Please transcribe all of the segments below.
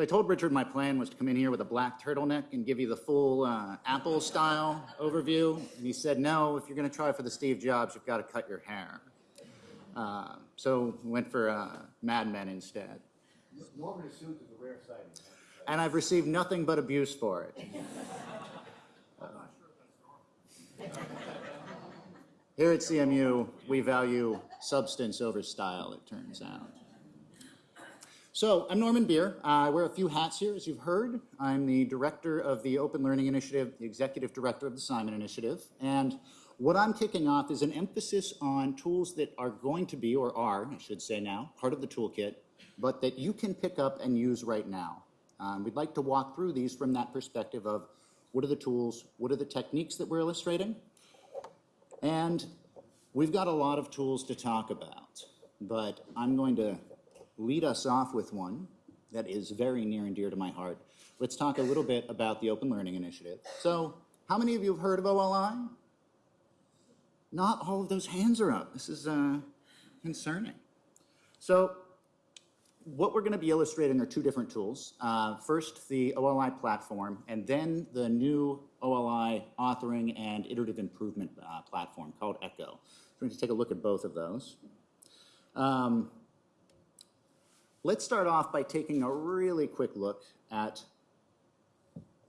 So I told Richard my plan was to come in here with a black turtleneck and give you the full uh, Apple style overview. And he said, no, if you're going to try for the Steve Jobs, you've got to cut your hair. Uh, so went for uh, Mad Men instead. Norman is suit is a rare sighting. And I've received nothing but abuse for it. Here at CMU, we value substance over style, it turns out. So I'm Norman Bier. I wear a few hats here, as you've heard. I'm the director of the Open Learning Initiative, the executive director of the Simon Initiative. And what I'm kicking off is an emphasis on tools that are going to be, or are, I should say now, part of the toolkit, but that you can pick up and use right now. Um, we'd like to walk through these from that perspective of what are the tools, what are the techniques that we're illustrating, and we've got a lot of tools to talk about, but I'm going to lead us off with one that is very near and dear to my heart. Let's talk a little bit about the Open Learning Initiative. So how many of you have heard of OLI? Not all of those hands are up. This is uh, concerning. So what we're going to be illustrating are two different tools. Uh, first, the OLI platform, and then the new OLI authoring and iterative improvement uh, platform called Echo. So we're going to take a look at both of those. Um, let's start off by taking a really quick look at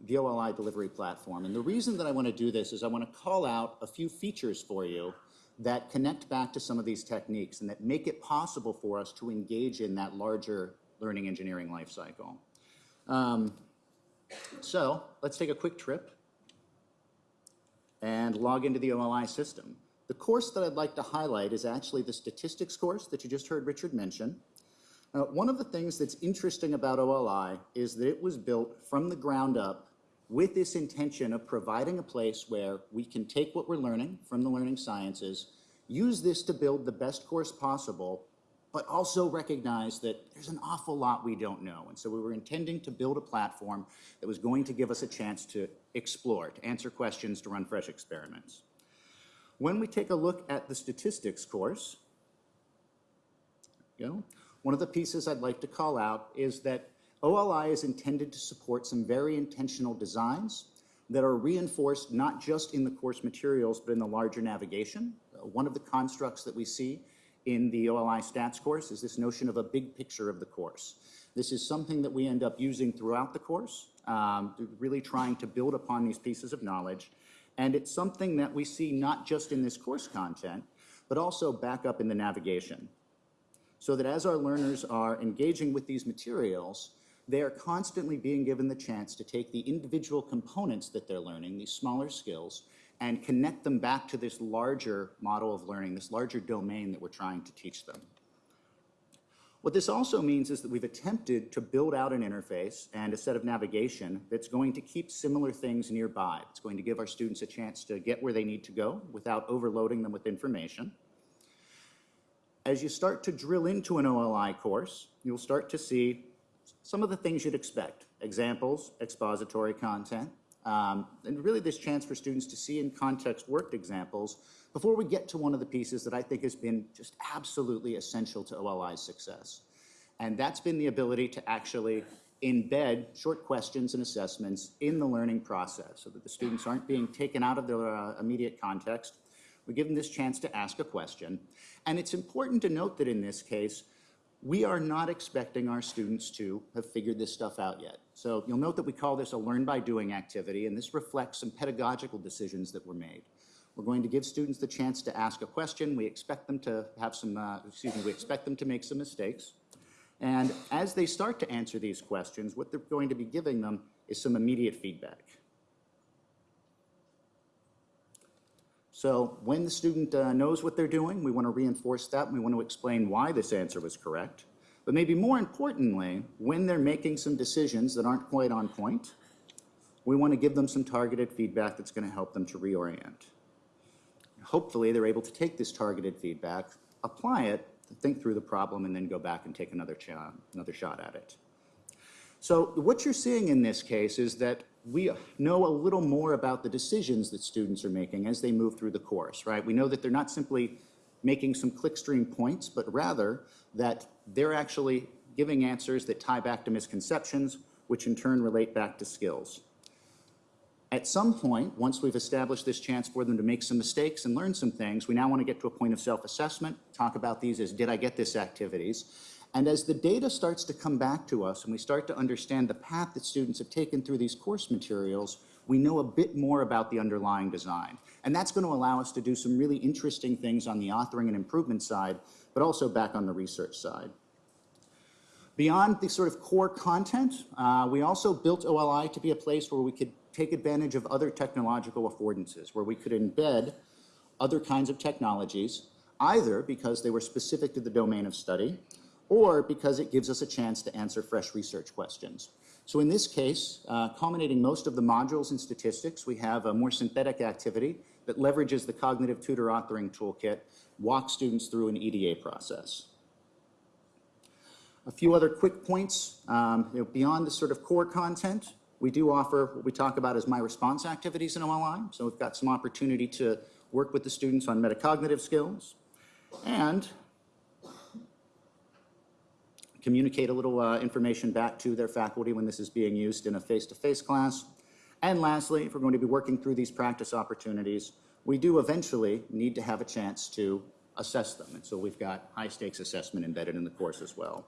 the OLI delivery platform. And the reason that I want to do this is I want to call out a few features for you that connect back to some of these techniques and that make it possible for us to engage in that larger learning engineering life cycle. Um, so let's take a quick trip and log into the OLI system. The course that I'd like to highlight is actually the statistics course that you just heard Richard mention. Uh, one of the things that's interesting about OLI is that it was built from the ground up with this intention of providing a place where we can take what we're learning from the learning sciences, use this to build the best course possible, but also recognize that there's an awful lot we don't know. And so we were intending to build a platform that was going to give us a chance to explore, to answer questions, to run fresh experiments. When we take a look at the statistics course, you know, one of the pieces I'd like to call out is that OLI is intended to support some very intentional designs that are reinforced not just in the course materials, but in the larger navigation. Uh, one of the constructs that we see in the OLI stats course is this notion of a big picture of the course. This is something that we end up using throughout the course, um, really trying to build upon these pieces of knowledge. And it's something that we see not just in this course content, but also back up in the navigation. So that as our learners are engaging with these materials, they are constantly being given the chance to take the individual components that they're learning, these smaller skills, and connect them back to this larger model of learning, this larger domain that we're trying to teach them. What this also means is that we've attempted to build out an interface and a set of navigation that's going to keep similar things nearby. It's going to give our students a chance to get where they need to go without overloading them with information. As you start to drill into an OLI course, you'll start to see some of the things you'd expect, examples, expository content, um, and really this chance for students to see in context worked examples before we get to one of the pieces that I think has been just absolutely essential to OLI's success. And that's been the ability to actually embed short questions and assessments in the learning process so that the students aren't being taken out of their uh, immediate context. We give them this chance to ask a question. And it's important to note that in this case, we are not expecting our students to have figured this stuff out yet. So you'll note that we call this a learn by doing activity, and this reflects some pedagogical decisions that were made. We're going to give students the chance to ask a question. We expect them to have some, uh, excuse me, we expect them to make some mistakes. And as they start to answer these questions, what they're going to be giving them is some immediate feedback. So when the student uh, knows what they're doing, we want to reinforce that. And we want to explain why this answer was correct. But maybe more importantly, when they're making some decisions that aren't quite on point, we want to give them some targeted feedback that's going to help them to reorient. Hopefully, they're able to take this targeted feedback, apply it, think through the problem, and then go back and take another, another shot at it. So what you're seeing in this case is that we know a little more about the decisions that students are making as they move through the course, right? We know that they're not simply making some clickstream points, but rather that they're actually giving answers that tie back to misconceptions, which in turn relate back to skills. At some point, once we've established this chance for them to make some mistakes and learn some things, we now want to get to a point of self-assessment, talk about these as did I get this activities. And as the data starts to come back to us and we start to understand the path that students have taken through these course materials, we know a bit more about the underlying design. And that's going to allow us to do some really interesting things on the authoring and improvement side, but also back on the research side. Beyond the sort of core content, uh, we also built OLI to be a place where we could take advantage of other technological affordances, where we could embed other kinds of technologies, either because they were specific to the domain of study, or because it gives us a chance to answer fresh research questions. So in this case, uh, culminating most of the modules in statistics, we have a more synthetic activity that leverages the cognitive tutor authoring toolkit, walks students through an EDA process. A few other quick points, um, you know, beyond the sort of core content, we do offer what we talk about as my response activities in OLI. So we've got some opportunity to work with the students on metacognitive skills and communicate a little uh, information back to their faculty when this is being used in a face-to-face class. And lastly, if we're going to be working through these practice opportunities, we do eventually need to have a chance to assess them. And so we've got high-stakes assessment embedded in the course as well.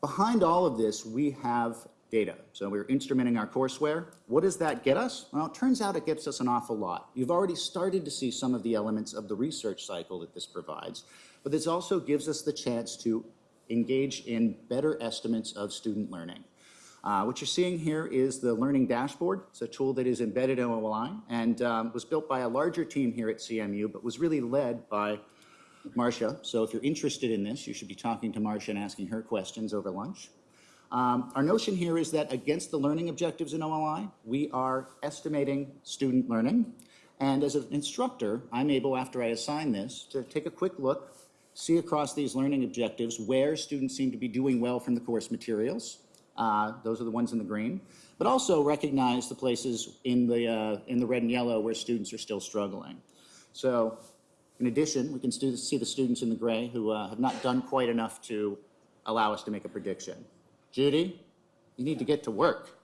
Behind all of this, we have data. So we're instrumenting our courseware. What does that get us? Well, it turns out it gets us an awful lot. You've already started to see some of the elements of the research cycle that this provides, but this also gives us the chance to engage in better estimates of student learning. Uh, what you're seeing here is the Learning Dashboard. It's a tool that is embedded in OLI and um, was built by a larger team here at CMU, but was really led by Marsha. So if you're interested in this, you should be talking to Marsha and asking her questions over lunch. Um, our notion here is that against the learning objectives in OLI, we are estimating student learning. And as an instructor, I'm able, after I assign this, to take a quick look, see across these learning objectives where students seem to be doing well from the course materials. Uh, those are the ones in the green. But also recognize the places in the, uh, in the red and yellow where students are still struggling. So in addition, we can see the students in the gray who uh, have not done quite enough to allow us to make a prediction. Judy, you need to get to work.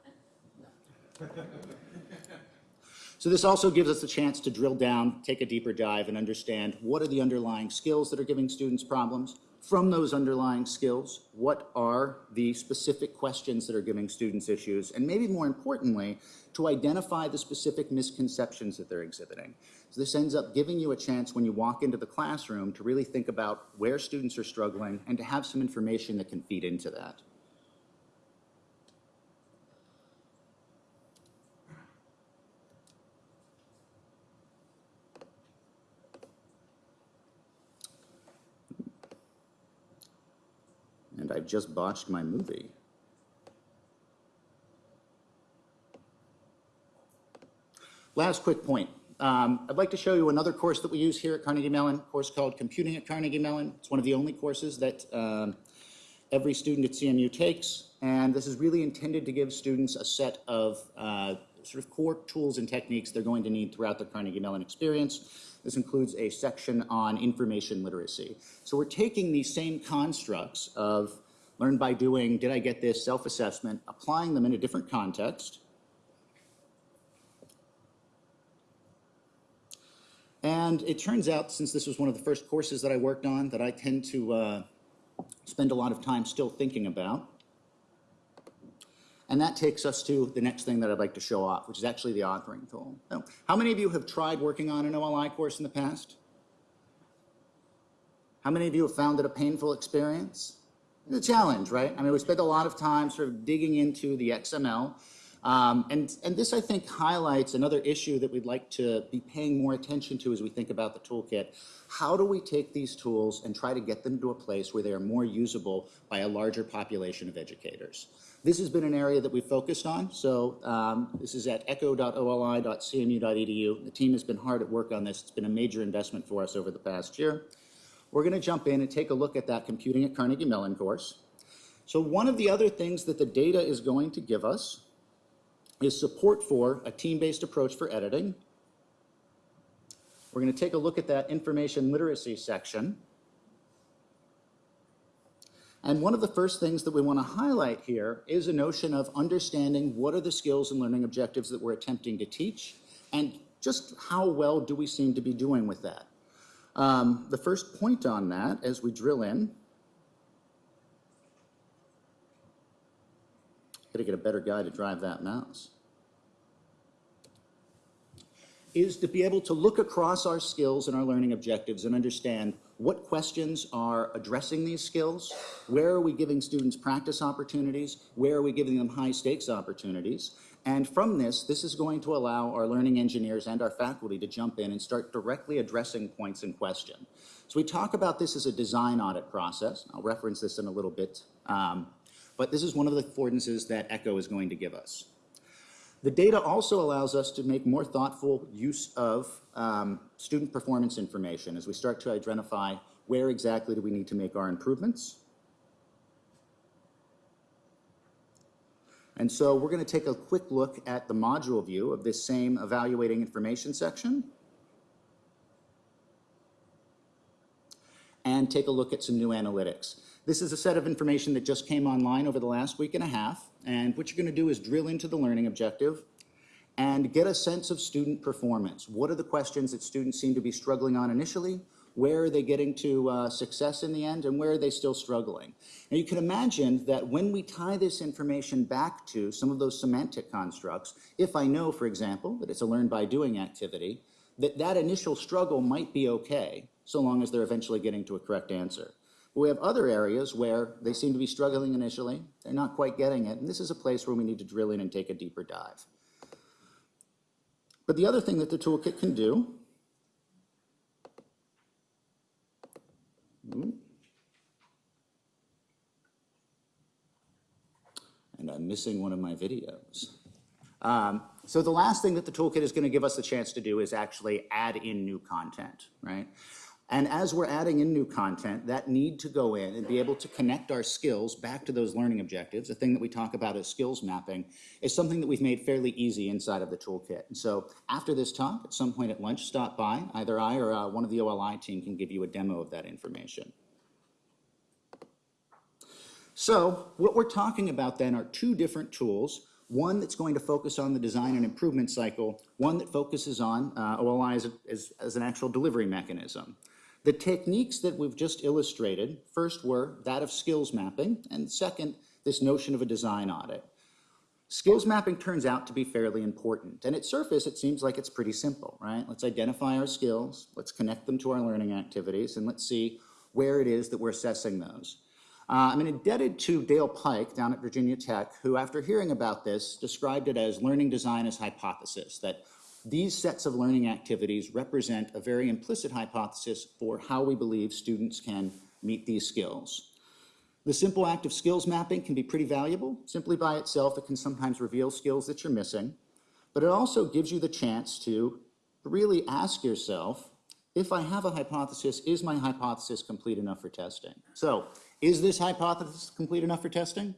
So this also gives us a chance to drill down, take a deeper dive, and understand what are the underlying skills that are giving students problems. From those underlying skills, what are the specific questions that are giving students issues? And maybe more importantly, to identify the specific misconceptions that they're exhibiting. So this ends up giving you a chance when you walk into the classroom to really think about where students are struggling and to have some information that can feed into that. And I just botched my movie. Last quick point. Um, I'd like to show you another course that we use here at Carnegie Mellon, a course called Computing at Carnegie Mellon. It's one of the only courses that um, every student at CMU takes, and this is really intended to give students a set of uh, sort of core tools and techniques they're going to need throughout their Carnegie Mellon experience. This includes a section on information literacy. So we're taking these same constructs of learn by doing, did I get this, self-assessment, applying them in a different context. And it turns out, since this was one of the first courses that I worked on, that I tend to uh, spend a lot of time still thinking about. And that takes us to the next thing that I'd like to show off, which is actually the authoring tool. So, how many of you have tried working on an OLI course in the past? How many of you have found it a painful experience? It's a challenge, right? I mean, we spent a lot of time sort of digging into the XML. Um, and, and this, I think, highlights another issue that we'd like to be paying more attention to as we think about the toolkit. How do we take these tools and try to get them to a place where they are more usable by a larger population of educators? This has been an area that we've focused on. So um, this is at echo.oli.cmu.edu. The team has been hard at work on this. It's been a major investment for us over the past year. We're going to jump in and take a look at that Computing at Carnegie Mellon course. So one of the other things that the data is going to give us is support for a team-based approach for editing. We're going to take a look at that information literacy section. And one of the first things that we want to highlight here is a notion of understanding what are the skills and learning objectives that we're attempting to teach, and just how well do we seem to be doing with that. Um, the first point on that, as we drill in, gotta get a better guy to drive that mouse, is to be able to look across our skills and our learning objectives and understand what questions are addressing these skills, where are we giving students practice opportunities, where are we giving them high stakes opportunities, and from this, this is going to allow our learning engineers and our faculty to jump in and start directly addressing points in question. So we talk about this as a design audit process. I'll reference this in a little bit. Um, but this is one of the affordances that ECHO is going to give us. The data also allows us to make more thoughtful use of um, student performance information as we start to identify where exactly do we need to make our improvements. And so we're going to take a quick look at the module view of this same evaluating information section. And take a look at some new analytics. This is a set of information that just came online over the last week and a half. And what you're going to do is drill into the learning objective and get a sense of student performance. What are the questions that students seem to be struggling on initially? Where are they getting to uh, success in the end? And where are they still struggling? Now you can imagine that when we tie this information back to some of those semantic constructs, if I know, for example, that it's a learn by doing activity, that that initial struggle might be okay, so long as they're eventually getting to a correct answer. But we have other areas where they seem to be struggling initially, they're not quite getting it, and this is a place where we need to drill in and take a deeper dive. But the other thing that the toolkit can do and I'm missing one of my videos. Um, so the last thing that the toolkit is going to give us the chance to do is actually add in new content, right? And as we're adding in new content, that need to go in and be able to connect our skills back to those learning objectives, the thing that we talk about as skills mapping, is something that we've made fairly easy inside of the toolkit. And so after this talk, at some point at lunch, stop by. Either I or uh, one of the OLI team can give you a demo of that information. So what we're talking about then are two different tools one that's going to focus on the design and improvement cycle, one that focuses on uh, OLI as, a, as, as, an actual delivery mechanism. The techniques that we've just illustrated, first were that of skills mapping, and second, this notion of a design audit. Skills mapping turns out to be fairly important, and at surface it seems like it's pretty simple, right? Let's identify our skills, let's connect them to our learning activities, and let's see where it is that we're assessing those. Uh, I'm indebted to Dale Pike down at Virginia Tech, who after hearing about this described it as learning design as hypothesis, that these sets of learning activities represent a very implicit hypothesis for how we believe students can meet these skills. The simple act of skills mapping can be pretty valuable. Simply by itself, it can sometimes reveal skills that you're missing, but it also gives you the chance to really ask yourself, if I have a hypothesis, is my hypothesis complete enough for testing? So, is this hypothesis complete enough for testing?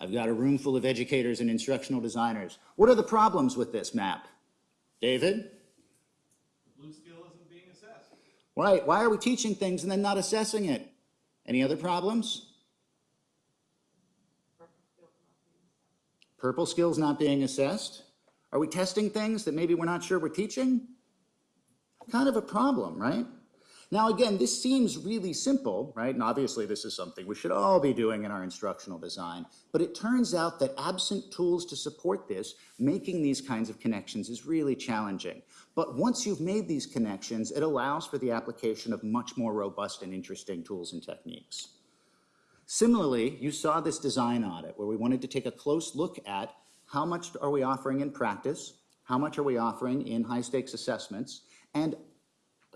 I've got a room full of educators and instructional designers. What are the problems with this map? David? Blue skill isn't being assessed. Right, why are we teaching things and then not assessing it? Any other problems? Purple skills not being assessed? Are we testing things that maybe we're not sure we're teaching? Kind of a problem, right? Now, again, this seems really simple, right? And obviously this is something we should all be doing in our instructional design, but it turns out that absent tools to support this, making these kinds of connections is really challenging. But once you've made these connections, it allows for the application of much more robust and interesting tools and techniques. Similarly, you saw this design audit where we wanted to take a close look at how much are we offering in practice, how much are we offering in high stakes assessments, and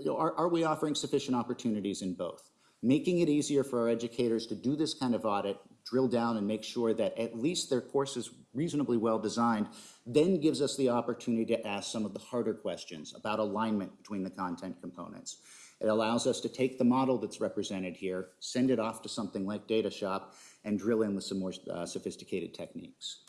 are, are we offering sufficient opportunities in both? Making it easier for our educators to do this kind of audit, drill down and make sure that at least their course is reasonably well designed, then gives us the opportunity to ask some of the harder questions about alignment between the content components. It allows us to take the model that's represented here, send it off to something like DataShop, and drill in with some more uh, sophisticated techniques.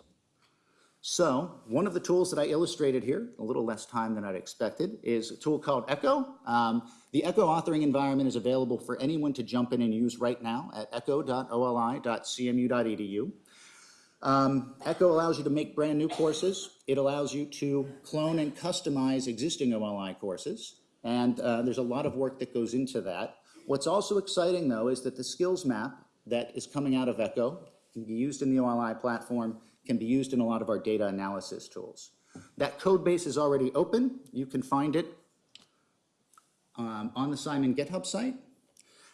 So one of the tools that I illustrated here, a little less time than I'd expected, is a tool called Echo. Um, the Echo authoring environment is available for anyone to jump in and use right now at echo.oli.cmu.edu. Um, Echo allows you to make brand new courses. It allows you to clone and customize existing OLI courses. And uh, there's a lot of work that goes into that. What's also exciting though is that the skills map that is coming out of Echo can be used in the OLI platform, can be used in a lot of our data analysis tools. That code base is already open. You can find it um, on the Simon GitHub site.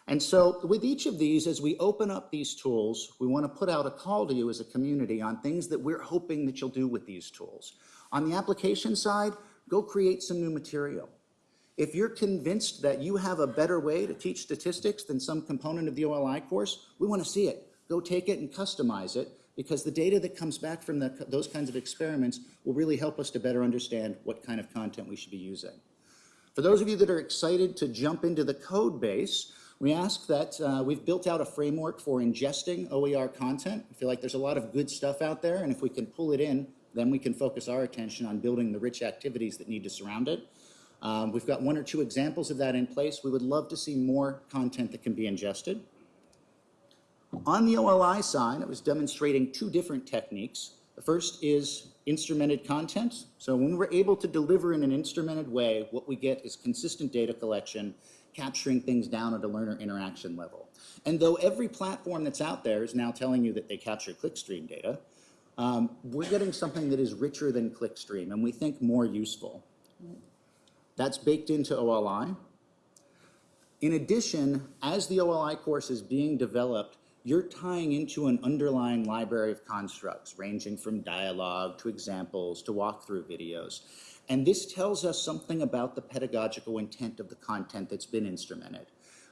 And so with each of these, as we open up these tools, we want to put out a call to you as a community on things that we're hoping that you'll do with these tools. On the application side, go create some new material. If you're convinced that you have a better way to teach statistics than some component of the OLI course, we want to see it. Go take it and customize it because the data that comes back from the, those kinds of experiments will really help us to better understand what kind of content we should be using. For those of you that are excited to jump into the code base, we ask that uh, we've built out a framework for ingesting OER content. I feel like there's a lot of good stuff out there, and if we can pull it in, then we can focus our attention on building the rich activities that need to surround it. Um, we've got one or two examples of that in place. We would love to see more content that can be ingested. On the OLI side, I was demonstrating two different techniques. The first is instrumented content. So when we're able to deliver in an instrumented way, what we get is consistent data collection, capturing things down at a learner interaction level. And though every platform that's out there is now telling you that they capture clickstream data, um, we're getting something that is richer than clickstream and we think more useful. That's baked into OLI. In addition, as the OLI course is being developed, you're tying into an underlying library of constructs, ranging from dialogue to examples to walkthrough videos. And this tells us something about the pedagogical intent of the content that's been instrumented.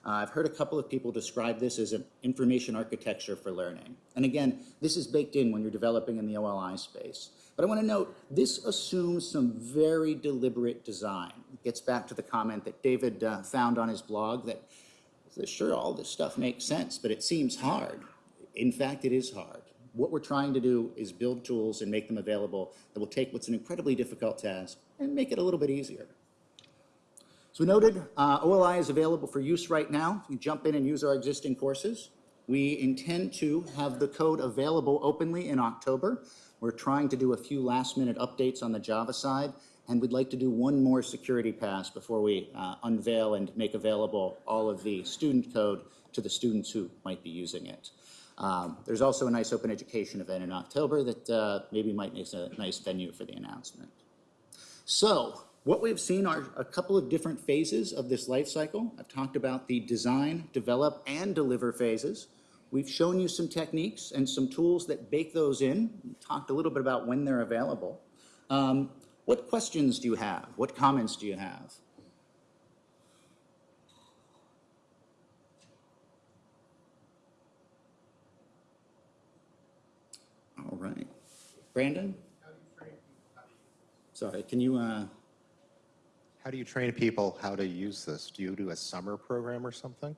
Uh, I've heard a couple of people describe this as an information architecture for learning. And again, this is baked in when you're developing in the OLI space. But I want to note, this assumes some very deliberate design. It gets back to the comment that David uh, found on his blog that sure, all this stuff makes sense, but it seems hard. In fact, it is hard. What we're trying to do is build tools and make them available that will take what's an incredibly difficult task and make it a little bit easier. So noted, uh, OLI is available for use right now. You jump in and use our existing courses. We intend to have the code available openly in October. We're trying to do a few last minute updates on the Java side and we'd like to do one more security pass before we uh, unveil and make available all of the student code to the students who might be using it. Um, there's also a nice open education event in October that uh, maybe might make a nice venue for the announcement. So what we've seen are a couple of different phases of this life cycle. I've talked about the design, develop, and deliver phases. We've shown you some techniques and some tools that bake those in. We talked a little bit about when they're available. Um, what questions do you have? What comments do you have? All right. Brandon? Sorry, can you, uh, How do you train people how to use this? Do you do a summer program or something?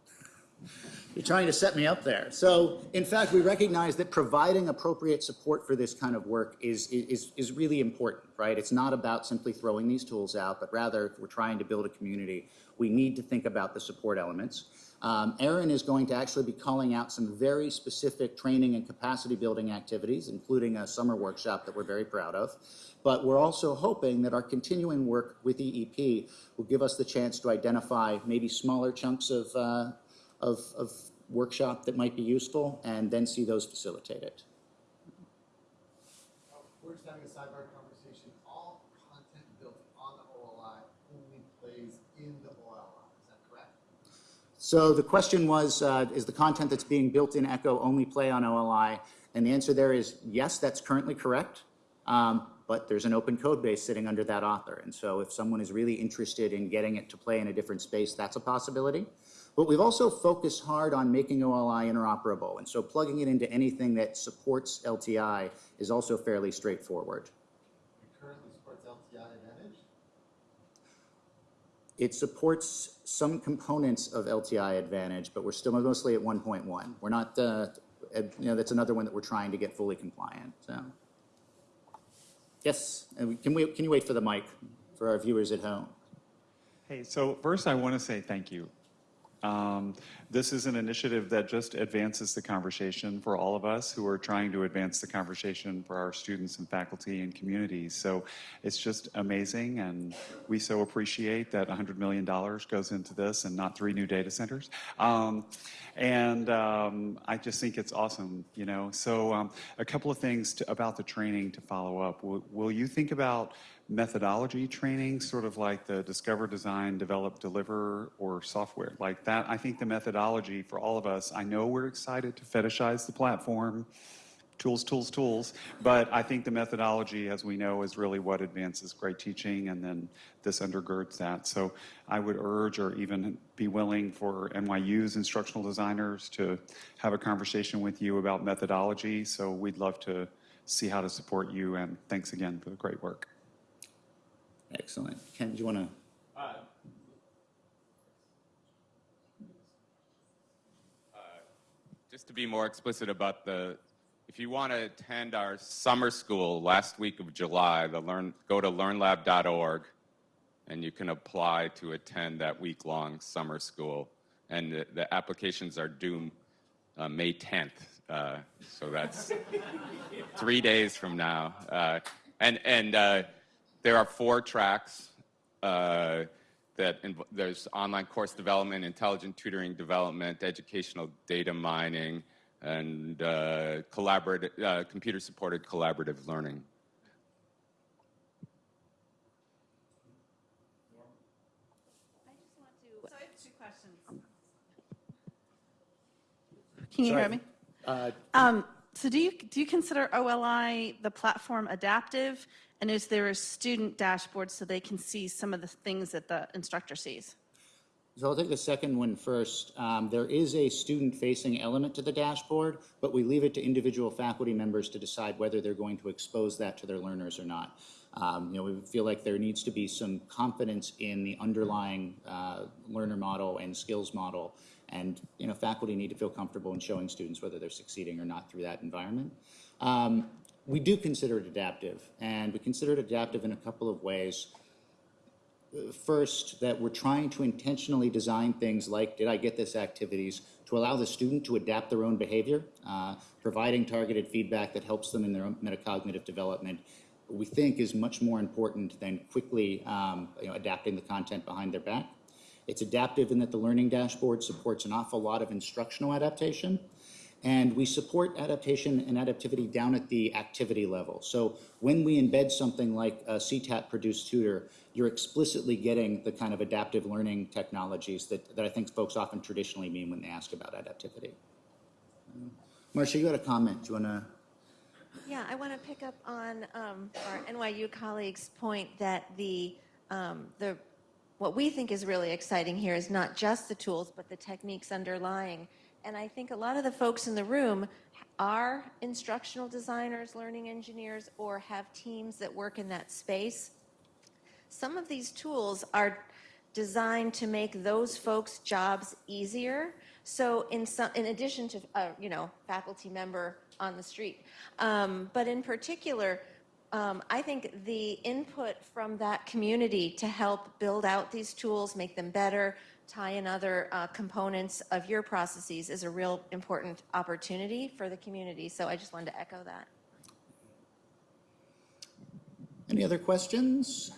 You're trying to set me up there. So, in fact, we recognize that providing appropriate support for this kind of work is, is, is really important, right? It's not about simply throwing these tools out, but rather, if we're trying to build a community, we need to think about the support elements. Um, Erin is going to actually be calling out some very specific training and capacity building activities, including a summer workshop that we're very proud of. But we're also hoping that our continuing work with EEP will give us the chance to identify maybe smaller chunks of uh, of, of workshop that might be useful and then see those facilitated. We're just having a sidebar conversation. All content built on the OLI only plays in the OLI. Is that correct? So the question was, uh, is the content that's being built in Echo only play on OLI? And the answer there is yes, that's currently correct. Um, but there's an open code base sitting under that author. And so if someone is really interested in getting it to play in a different space, that's a possibility. But we've also focused hard on making OLI interoperable. And so plugging it into anything that supports LTI is also fairly straightforward. It currently supports LTI Advantage. It supports some components of LTI Advantage, but we're still mostly at 1.1. We're not, uh, at- you know, that's another one that we're trying to get fully compliant, so. Yes, and we- can we, can you wait for the mic for our viewers at home? Hey, so first I want to say thank you. Um, This is an initiative that just advances the conversation for all of us who are trying to advance the conversation for our students and faculty and communities. So it's just amazing, and we so appreciate that $100 million goes into this and not three new data centers. Um, And um, I just think it's awesome, you know? So um, a couple of things to- about the training to follow up. Will will you think about methodology training, sort of like the discover, design, develop, deliver, or software like that. I think the methodology for all of us, I know we're excited to fetishize the platform, tools, tools, tools, but I think the methodology, as we know, is really what advances great teaching, and then this undergirds that. So I would urge or even be willing for NYU's instructional designers to have a conversation with you about methodology. So we'd love to see how to support you, and thanks again for the great work. Excellent. Ken, do you want to? Just to be more explicit about the, if you want to attend our summer school last week of July, the learn, go to learnlab.org and you can apply to attend that week-long summer school. And the, the applications are due uh, May 10th, uh, so that's three days from now. Uh, and and uh, there are four tracks. That inv- there's online course development, intelligent tutoring development, educational data mining, and uh, collaborative, uh, computer-supported collaborative learning. I just want to. So I have two questions. Can you hear me? Uh, Um, so do you, do you consider OLI, the platform adaptive? And is there a student dashboard so they can see some of the things that the instructor sees? So I'll take the second one first. Um, There is a student-facing element to the dashboard, but we leave it to individual faculty members to decide whether they're going to expose that to their learners or not. Um, You know, we feel like there needs to be some confidence in the underlying uh, learner model and skills model. And, you know, faculty need to feel comfortable in showing students whether they're succeeding or not through that environment. Um, We do consider it adaptive, and we consider it adaptive in a couple of ways first, that we're trying to intentionally design things like Did I Get This activities to allow the student to adapt their own behavior, uh, providing targeted feedback that helps them in their own metacognitive development, we think is much more important than quickly um, you know, adapting the content behind their back. It's adaptive in that the learning dashboard supports an awful lot of instructional adaptation. And we support adaptation and adaptivity down at the activity level. So when we embed something like a CTAT produced tutor, you're explicitly getting the kind of adaptive learning technologies that, that I think folks often traditionally mean when they ask about adaptivity. Marsha, you had a comment. Do you want to? Yeah, I want to pick up on um, our NYU colleagues' point that the, um, the, what we think is really exciting here is not just the tools, but the techniques underlying. And I think a lot of the folks in the room are instructional designers, learning engineers, or have teams that work in that space. Some of these tools are designed to make those folks' jobs easier. So in some, in addition to, uh, you know, faculty member on the street. Um, but in particular, um, I think the input from that community to help build out these tools, make them better, tie in other uh, components of your processes is a real important opportunity for the community. So I just wanted to echo that. Any other questions?